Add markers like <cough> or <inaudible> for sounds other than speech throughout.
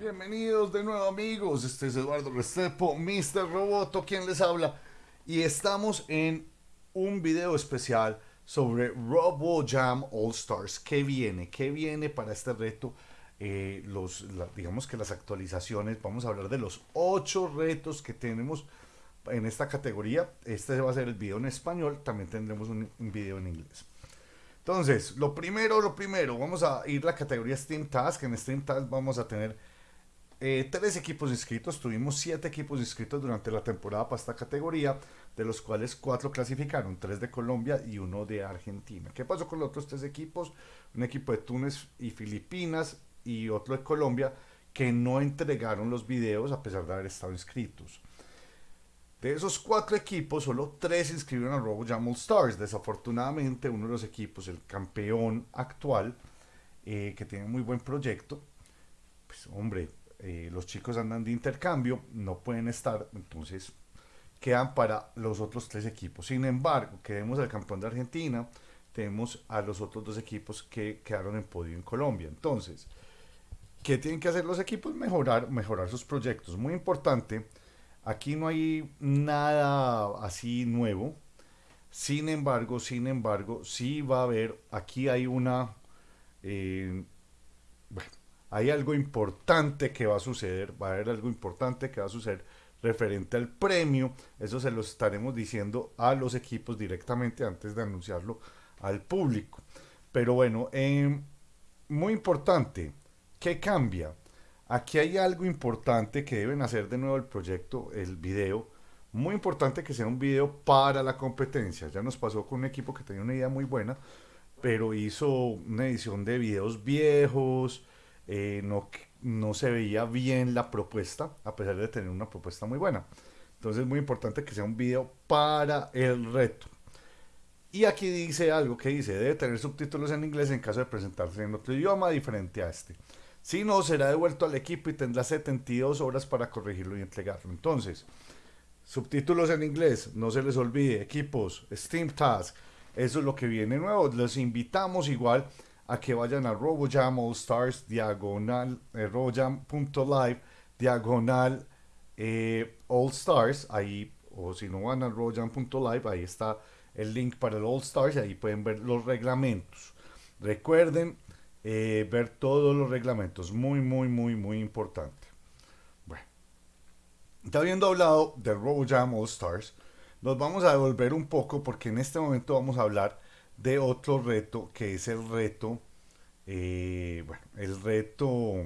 Bienvenidos de nuevo amigos, este es Eduardo Restrepo, Mr. Roboto, quien les habla y estamos en un video especial sobre RoboJam All Stars. ¿Qué viene? ¿Qué viene para este reto? Eh, los, digamos que las actualizaciones, vamos a hablar de los ocho retos que tenemos en esta categoría. Este va a ser el video en español, también tendremos un, un video en inglés. Entonces, lo primero, lo primero, vamos a ir la categoría Steam Task. En Steam Task vamos a tener eh, tres equipos inscritos, tuvimos siete equipos inscritos durante la temporada para esta categoría, de los cuales cuatro clasificaron, tres de Colombia y uno de Argentina. ¿Qué pasó con los otros tres equipos? Un equipo de Túnez y Filipinas y otro de Colombia que no entregaron los videos a pesar de haber estado inscritos. De esos cuatro equipos, solo tres inscribieron a Robo Jam Stars. Desafortunadamente, uno de los equipos, el campeón actual, eh, que tiene un muy buen proyecto, pues hombre, eh, los chicos andan de intercambio, no pueden estar, entonces quedan para los otros tres equipos. Sin embargo, queremos al campeón de Argentina, tenemos a los otros dos equipos que quedaron en podio en Colombia. Entonces, ¿qué tienen que hacer los equipos? Mejorar, mejorar sus proyectos. Muy importante, aquí no hay nada así nuevo. Sin embargo, sin embargo, sí va a haber, aquí hay una, eh, hay algo importante que va a suceder, va a haber algo importante que va a suceder referente al premio, eso se lo estaremos diciendo a los equipos directamente antes de anunciarlo al público. Pero bueno, eh, muy importante, ¿qué cambia? Aquí hay algo importante que deben hacer de nuevo el proyecto, el video, muy importante que sea un video para la competencia. Ya nos pasó con un equipo que tenía una idea muy buena, pero hizo una edición de videos viejos, eh, no, no se veía bien la propuesta, a pesar de tener una propuesta muy buena. Entonces es muy importante que sea un video para el reto. Y aquí dice algo que dice, debe tener subtítulos en inglés en caso de presentarse en otro idioma diferente a este. Si no, será devuelto al equipo y tendrá 72 horas para corregirlo y entregarlo. Entonces, subtítulos en inglés, no se les olvide, equipos, Steam Task, eso es lo que viene nuevo. Les invitamos igual a que vayan a RoboJam All Stars, diagonal, eh, robojam.live, diagonal eh, All Stars, ahí, o si no van a robojam.live, ahí está el link para el All Stars, y ahí pueden ver los reglamentos. Recuerden eh, ver todos los reglamentos, muy, muy, muy, muy importante. Bueno, ya habiendo hablado del RoboJam All Stars, nos vamos a devolver un poco porque en este momento vamos a hablar de otro reto que es el reto, eh, bueno, el reto,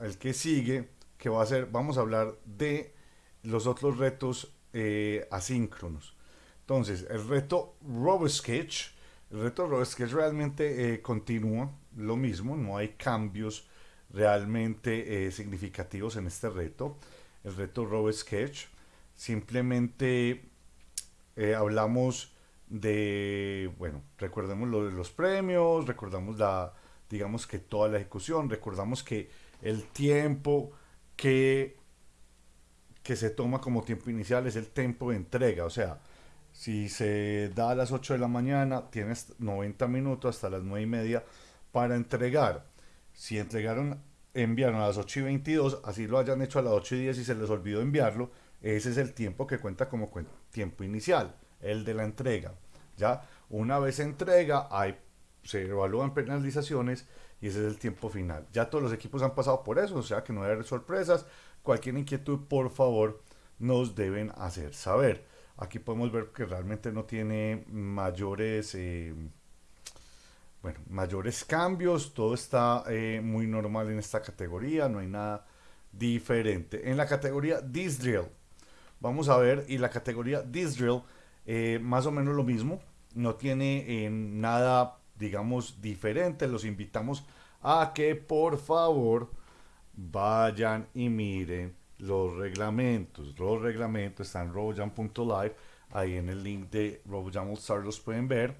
el que sigue, que va a ser, vamos a hablar de los otros retos eh, asíncronos. Entonces, el reto RoboSketch, el reto RoboSketch realmente eh, continúa lo mismo, no hay cambios realmente significativos en este reto. El reto RoboSketch, simplemente hablamos de, bueno, recordemos lo de los premios, recordamos la, digamos que toda la ejecución, recordamos que el tiempo que, que se toma como tiempo inicial es el tiempo de entrega, o sea, si se da a las 8 de la mañana, tienes 90 minutos hasta las 9 y media para entregar. Si entregaron, enviaron a las 8 y 22, así lo hayan hecho a las 8 y 10 y se les olvidó enviarlo, ese es el tiempo que cuenta como tiempo inicial el de la entrega. Ya una vez entrega, hay, se evalúan penalizaciones y ese es el tiempo final. Ya todos los equipos han pasado por eso, o sea que no debe haber sorpresas. Cualquier inquietud, por favor, nos deben hacer saber. Aquí podemos ver que realmente no tiene mayores, eh, bueno, mayores cambios. Todo está eh, muy normal en esta categoría, no hay nada diferente. En la categoría This Drill, vamos a ver, y la categoría This Drill eh, más o menos lo mismo, no tiene eh, nada, digamos, diferente. Los invitamos a que por favor vayan y miren los reglamentos. Los reglamentos están en robojan.live, ahí en el link de Robojan All Stars los pueden ver.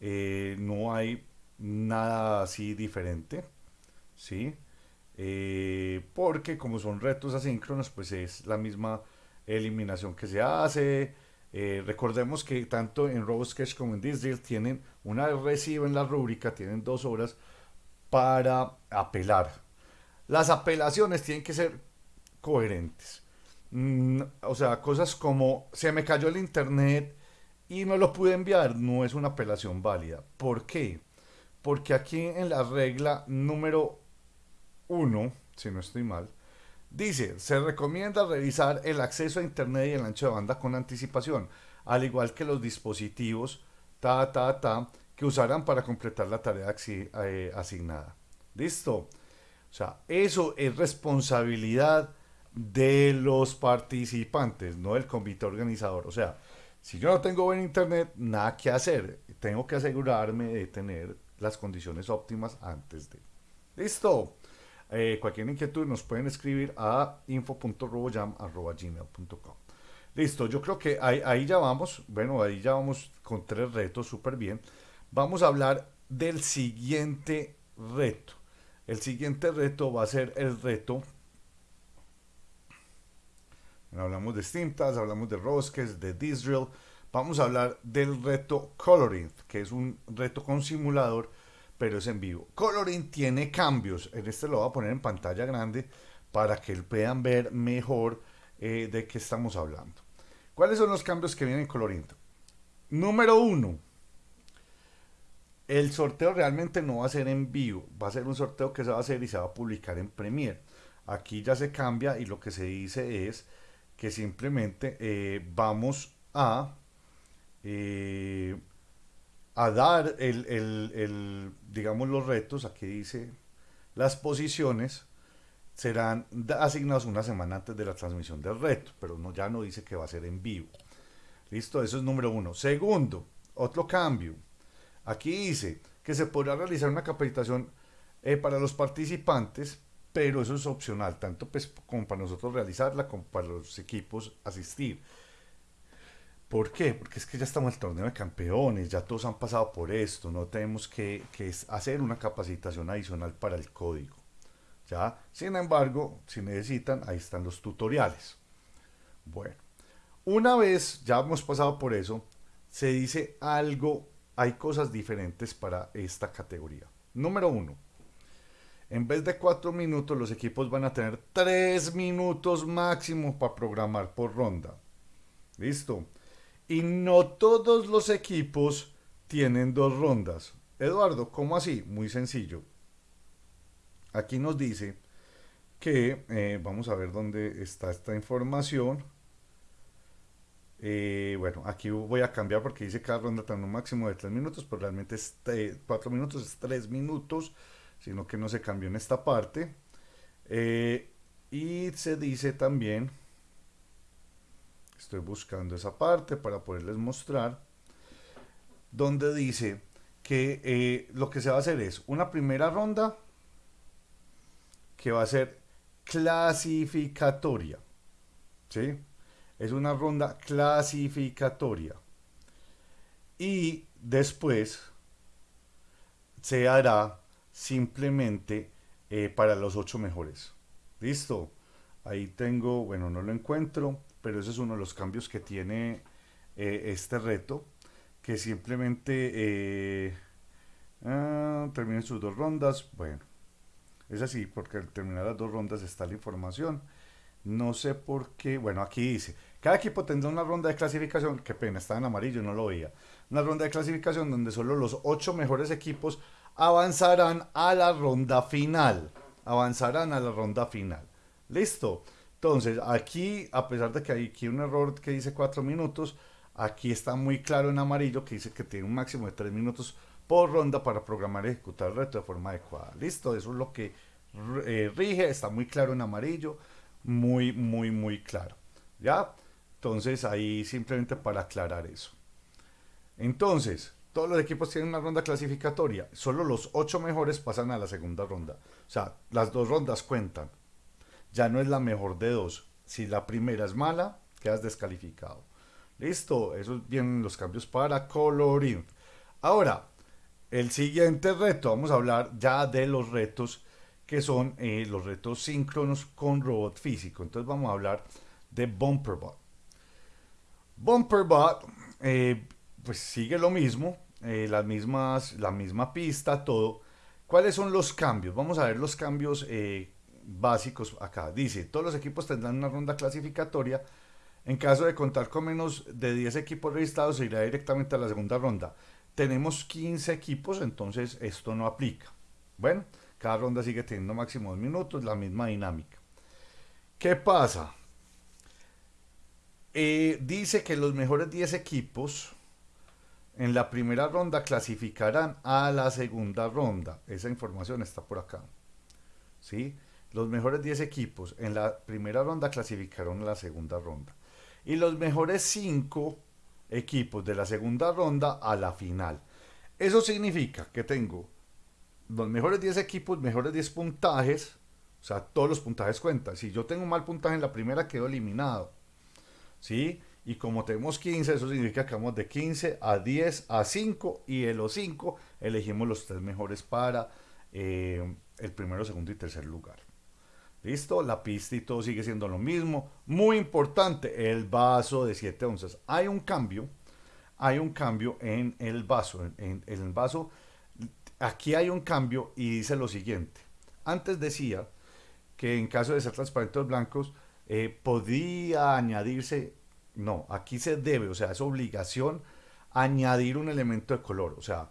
Eh, no hay nada así diferente, ¿sí? porque como son retos asíncronos, pues es la misma eliminación que se hace, eh, recordemos que tanto en RoboSketch como en Disney tienen, una vez reciben la rúbrica, tienen dos horas para apelar. las apelaciones tienen que ser coherentes. Mm, o sea, cosas como se me cayó el internet y no lo pude enviar, no es una apelación válida. ¿Por qué? Porque aquí en la regla número 1, si no estoy mal, dice, se recomienda revisar el acceso a internet y el ancho de banda con anticipación, al igual que los dispositivos, ta, ta, ta, que usarán para completar la tarea eh, asignada. ¿Listo? O sea, eso es responsabilidad de los participantes, no del comité organizador. O sea, si yo no tengo buen internet, nada que hacer. Tengo que asegurarme de tener las condiciones óptimas antes de. Listo. Eh, cualquier inquietud nos pueden escribir a info.roboyam.gmail.com Listo, yo creo que ahí, ya vamos. Bueno, ahí ya vamos con tres retos, súper bien. Vamos a hablar del siguiente reto. El siguiente reto va a ser el reto hablamos de Steamtas, hablamos de Rosques, de Disrael. Vamos a hablar del reto Coloring, que es un reto con simulador, pero es en vivo. Coloring tiene cambios. En este lo voy a poner en pantalla grande para que puedan ver mejor eh, de qué estamos hablando. ¿Cuáles son los cambios que vienen en Coloring? Número uno. El sorteo realmente no va a ser en vivo, va a ser un sorteo que se va a hacer y se va a publicar en Premiere. Aquí ya se cambia y lo que se dice es que simplemente eh, vamos a, eh, a dar el, digamos, los retos, aquí dice las posiciones, serán asignados una semana antes de la transmisión del reto, pero no, ya no dice que va a ser en vivo. Listo, eso es número uno. Segundo, otro cambio. Aquí dice que se podrá realizar una capacitación eh, para los participantes pero eso es opcional, tanto pues como para nosotros realizarla, como para los equipos asistir. ¿Por qué? Porque es que ya estamos en el torneo de campeones, ya todos han pasado por esto, no tenemos que, hacer una capacitación adicional para el código. ¿ya? Sin embargo, si necesitan, ahí están los tutoriales. Bueno, una vez ya hemos pasado por eso, se dice algo, hay cosas diferentes para esta categoría. Número uno, en vez de cuatro minutos, los equipos van a tener tres minutos máximo para programar por ronda. ¿Listo? Y no todos los equipos tienen dos rondas. Eduardo, ¿cómo así? Muy sencillo. Aquí nos dice que, eh, vamos a ver dónde está esta información. Eh, bueno, aquí voy a cambiar porque dice cada ronda tiene un máximo de tres minutos, pero realmente es cuatro minutos, es tres minutos sino que no se cambió en esta parte. Eh, y se dice también, estoy buscando esa parte para poderles mostrar, donde dice que eh, lo que se va a hacer es una primera ronda que va a ser clasificatoria. ¿sí? Es una ronda clasificatoria. Y después se hará simplemente eh, para los ocho mejores. Listo. Ahí tengo, bueno, no lo encuentro, pero ese es uno de los cambios que tiene eh, este reto, que simplemente eh, ah, terminen sus dos rondas. Bueno, es así, porque al terminar las dos rondas está la información. No sé por qué, bueno, aquí dice, cada equipo tendrá una ronda de clasificación, qué pena, está en amarillo, no lo veía. Una ronda de clasificación donde solo los ocho mejores equipos avanzarán a la ronda final. Avanzarán a la ronda final. Listo. Entonces, aquí, a pesar de que hay aquí un error que dice 4 minutos, aquí está muy claro en amarillo que dice que tiene un máximo de 3 minutos por ronda para programar y ejecutar el reto de forma adecuada. Listo, eso es lo que eh, rige, está muy claro en amarillo, muy, muy, muy claro. ¿Ya? Entonces, ahí simplemente para aclarar eso. Entonces, todos los equipos tienen una ronda clasificatoria. Solo los ocho mejores pasan a la segunda ronda. O sea, las dos rondas cuentan. Ya no es la mejor de dos. Si la primera es mala, quedas descalificado. Listo, esos vienen los cambios para coloring. Ahora, el siguiente reto, vamos a hablar ya de los retos que son eh, los retos síncronos con robot físico. Entonces vamos a hablar de Bumperbot. Bumperbot eh, pues sigue lo mismo, eh, las mismas, la misma pista, todo. ¿Cuáles son los cambios? Vamos a ver los cambios básicos acá. Dice, todos los equipos tendrán una ronda clasificatoria. En caso de contar con menos de 10 equipos registrados, se irá directamente a la segunda ronda. Tenemos 15 equipos, entonces esto no aplica. Bueno, cada ronda sigue teniendo máximo dos minutos, la misma dinámica. ¿Qué pasa? Eh, dice que los mejores 10 equipos en la primera ronda clasificarán a la segunda ronda. Esa información está por acá. ¿Sí? Los mejores 10 equipos en la primera ronda clasificaron a la segunda ronda. Y los mejores 5 equipos de la segunda ronda a la final. Eso significa que tengo los mejores 10 equipos, mejores 10 puntajes. O sea, todos los puntajes cuentan. Si yo tengo un mal puntaje en la primera, quedo eliminado. ¿Sí? Y como tenemos 15, eso significa que vamos de 15 a 10 a 5 y de los 5 elegimos los tres mejores para eh, el primero, segundo y tercer lugar. ¿Listo? La pista y todo sigue siendo lo mismo. Muy importante, el vaso de 7 onzas. Hay un cambio, hay un cambio en el vaso. En, el vaso, aquí hay un cambio y dice lo siguiente. Antes decía que en caso de ser transparentes blancos, eh, podía añadirse no, aquí se debe, o sea, es obligación añadir un elemento de color. O sea,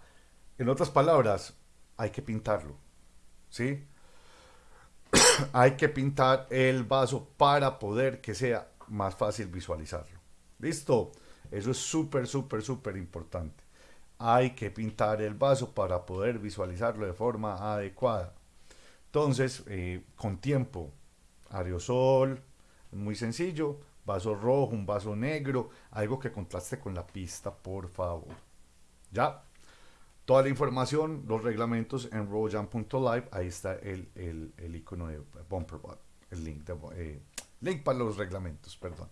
en otras palabras, hay que pintarlo. ¿Sí? <coughs> hay que pintar el vaso para poder que sea más fácil visualizarlo. ¿Listo? Eso es súper, súper, súper importante. Hay que pintar el vaso para poder visualizarlo de forma adecuada. Entonces, eh, con tiempo, aerosol, muy sencillo, vaso rojo, un vaso negro, algo que contraste con la pista, por favor. ¿Ya? Toda la información, los reglamentos en rowjam.live, ahí está el, el, icono de Bumperbot, el link, de, eh, link para los reglamentos, perdón.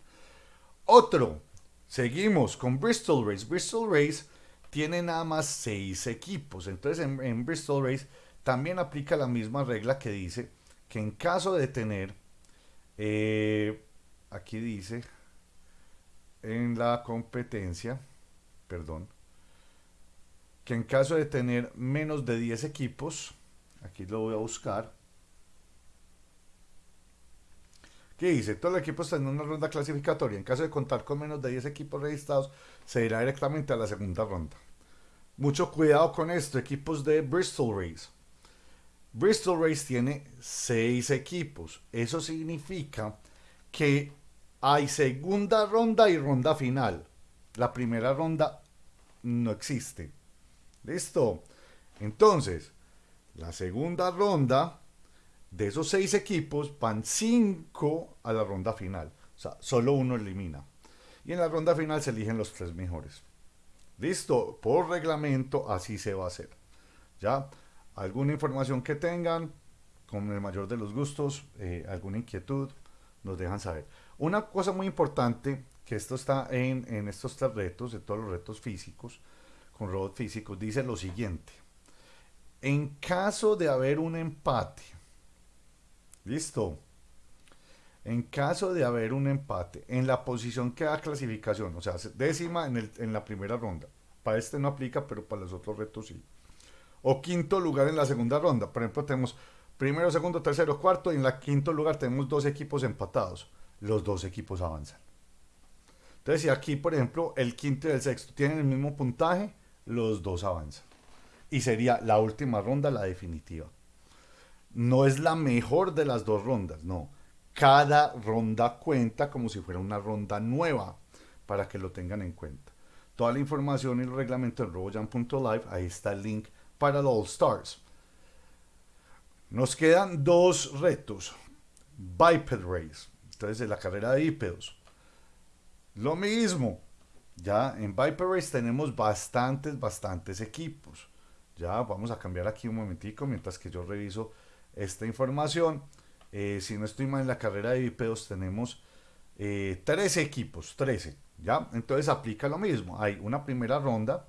Otro, seguimos con Bristol Race. Bristol Race tiene nada más seis equipos, entonces en, Bristol Race también aplica la misma regla que dice que en caso de tener eh, aquí dice en la competencia, perdón, que en caso de tener menos de 10 equipos, aquí lo voy a buscar, ¿Qué dice? Todos los equipos en una ronda clasificatoria. En caso de contar con menos de 10 equipos registrados, se irá directamente a la segunda ronda. Mucho cuidado con esto, equipos de Bristol Race. Bristol Race tiene 6 equipos. Eso significa que hay segunda ronda y ronda final. La primera ronda no existe. ¿Listo? Entonces, la segunda ronda, de esos seis equipos, van cinco a la ronda final. O sea, solo uno elimina. Y en la ronda final se eligen los tres mejores. ¿Listo? Por reglamento así se va a hacer. ¿Ya? ¿Alguna información que tengan? Con el mayor de los gustos, eh, alguna inquietud, nos dejan saber. Una cosa muy importante, que esto está en, estos tres retos, de todos los retos físicos, con robots físicos, dice lo siguiente. En caso de haber un empate, listo, en caso de haber un empate en la posición que da clasificación, o sea, décima en, en la primera ronda, para este no aplica, pero para los otros retos sí. O quinto lugar en la segunda ronda, por ejemplo, tenemos primero, segundo, tercero, cuarto, y en la quinto lugar tenemos dos equipos empatados. Los dos equipos avanzan. Entonces, si aquí, por ejemplo, el quinto y el sexto tienen el mismo puntaje, los dos avanzan. Y sería la última ronda la definitiva. No es la mejor de las dos rondas, no. Cada ronda cuenta como si fuera una ronda nueva, para que lo tengan en cuenta. Toda la información y el reglamento en robojan.live, ahí está el link para el All Stars. Nos quedan dos retos. Biped Race. Entonces, la carrera de bípedos. Lo mismo. Ya en Viper tenemos bastantes, bastantes equipos. Ya vamos a cambiar aquí un momentico mientras que yo reviso esta información. Eh, si no estoy mal en la carrera de bípedos tenemos 13 eh, equipos, 13. ¿ya? Entonces aplica lo mismo. Hay una primera ronda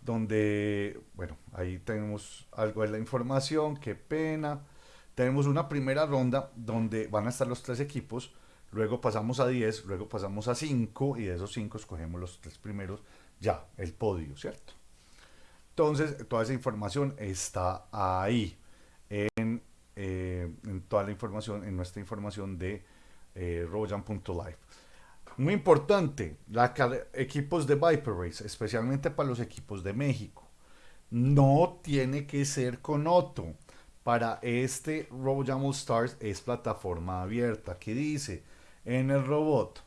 donde, bueno, ahí tenemos algo de la información, qué pena. Tenemos una primera ronda donde van a estar los tres equipos, luego pasamos a 10, luego pasamos a 5 y de esos 5 escogemos los tres primeros, ya, el podio, ¿cierto? Entonces, toda esa información está ahí en eh, toda la información, en nuestra información de eh, RoboJam.live. Muy importante, la, equipos de Viper Race, especialmente para los equipos de México. No tiene que ser con Otto. Para este RoboJam All Stars es plataforma abierta. Aquí dice, en el robot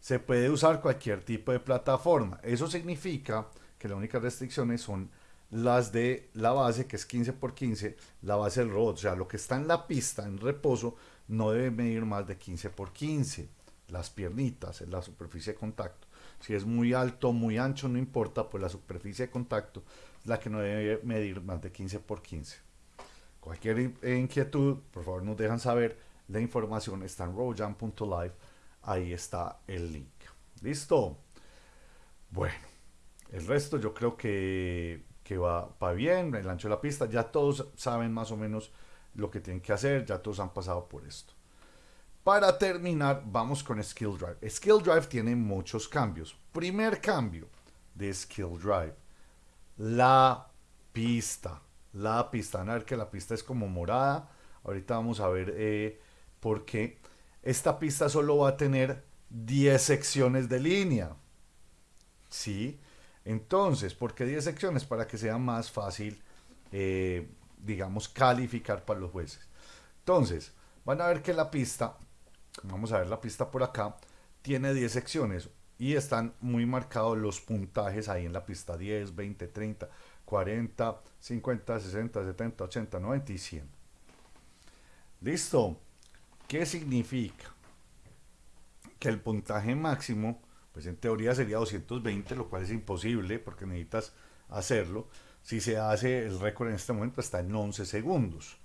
se puede usar cualquier tipo de plataforma. Eso significa que las únicas restricciones son las de la base, que es 15 por 15, la base del robot. O sea, lo que está en la pista, en reposo, no debe medir más de 15 por 15 las piernitas, la superficie de contacto. Si es muy alto, muy ancho, no importa, pues la superficie de contacto es la que no debe medir más de 15 por 15. Cualquier inquietud, por favor nos dejan saber. La información está en rojam.live. Ahí está el link. ¿Listo? Bueno, el resto yo creo que, que va, va bien. El ancho de la pista, ya todos saben más o menos lo que tienen que hacer. Ya todos han pasado por esto. Para terminar, vamos con Skill Drive. Skill Drive tiene muchos cambios. Primer cambio de Skill Drive. La pista. La pista. Van a ver que la pista es como morada. Ahorita vamos a ver eh, por qué. Esta pista solo va a tener 10 secciones de línea. ¿Sí? Entonces, ¿por qué 10 secciones? Para que sea más fácil, eh, digamos, calificar para los jueces. Entonces, van a ver que la pista vamos a ver la pista por acá, tiene 10 secciones y están muy marcados los puntajes ahí en la pista 10, 20, 30, 40, 50, 60, 70, 80, 90 y 100. ¿Listo? ¿Qué significa? Que el puntaje máximo, pues en teoría sería 220, lo cual es imposible porque necesitas hacerlo. Si se hace el récord en este momento está en 11 segundos.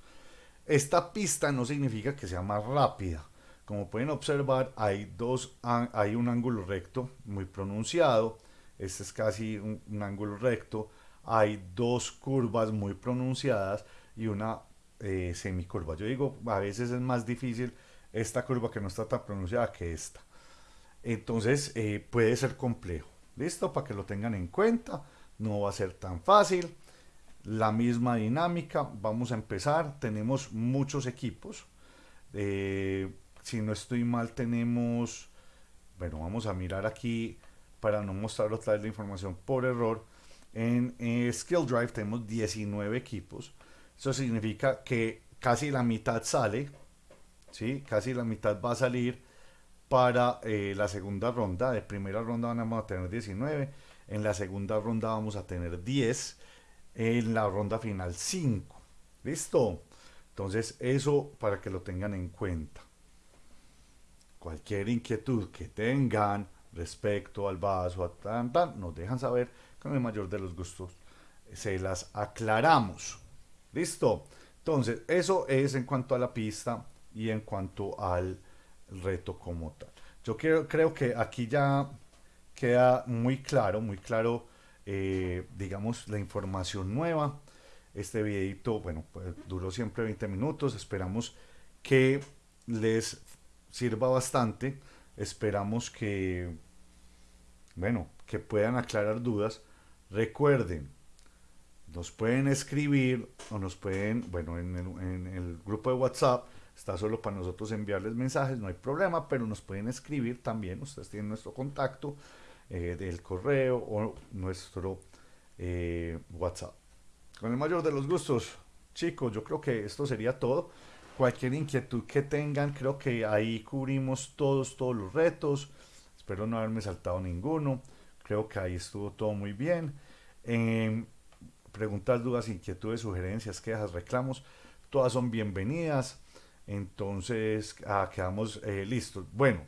Esta pista no significa que sea más rápida como pueden observar, hay, dos, hay un ángulo recto muy pronunciado. Este es casi un, ángulo recto. Hay dos curvas muy pronunciadas y una eh, semicurva. Yo digo, a veces es más difícil esta curva que no está tan pronunciada que esta. Entonces eh, puede ser complejo. ¿Listo? Para que lo tengan en cuenta. No va a ser tan fácil. La misma dinámica. Vamos a empezar. Tenemos muchos equipos. Eh, si no estoy mal, tenemos, bueno, vamos a mirar aquí para no mostrar otra vez la información por error. En eh, Skill Drive tenemos 19 equipos. Eso significa que casi la mitad sale, ¿sí? Casi la mitad va a salir para eh, la segunda ronda. De primera ronda vamos a tener 19. En la segunda ronda vamos a tener 10. En la ronda final 5. ¿Listo? Entonces eso para que lo tengan en cuenta cualquier inquietud que tengan respecto al vaso, a tan, tan, nos dejan saber con el mayor de los gustos. Se las aclaramos. ¿Listo? Entonces, eso es en cuanto a la pista y en cuanto al reto como tal. Yo creo, creo que aquí ya queda muy claro, muy claro, eh, digamos, la información nueva. Este videito, bueno, pues duró siempre 20 minutos. Esperamos que les sirva bastante. Esperamos que, bueno, que puedan aclarar dudas. Recuerden, nos pueden escribir o nos pueden, bueno, en el, grupo de WhatsApp está solo para nosotros enviarles mensajes, no hay problema, pero nos pueden escribir también, ustedes tienen nuestro contacto eh, del correo o nuestro eh, WhatsApp. Con el mayor de los gustos, chicos, yo creo que esto sería todo cualquier inquietud que tengan, creo que ahí cubrimos todos, todos los retos. Espero no haberme saltado ninguno. Creo que ahí estuvo todo muy bien. Eh, preguntas, dudas, inquietudes, sugerencias, quejas, reclamos, todas son bienvenidas. Entonces, ah, quedamos eh, listos. Bueno,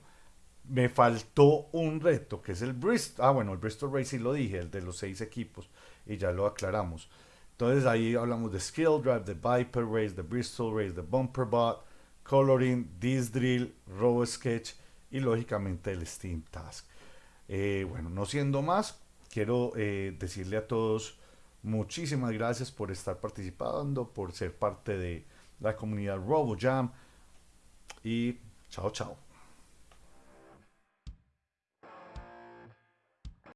me faltó un reto, que es el Bristol. Ah, bueno, el Bristol Race sí lo dije, el de los seis equipos, y ya lo aclaramos. Entonces ahí hablamos de Skill Drive, de Viper Race, de Bristol Race, de Bumper Bot, Coloring, This Drill, Robo Sketch y lógicamente el Steam Task. Eh, bueno, no siendo más, quiero eh, decirle a todos muchísimas gracias por estar participando, por ser parte de la comunidad RoboJam y chao chao.